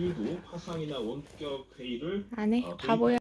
이후 화상이나 원격 회의를 안해 어, 바보야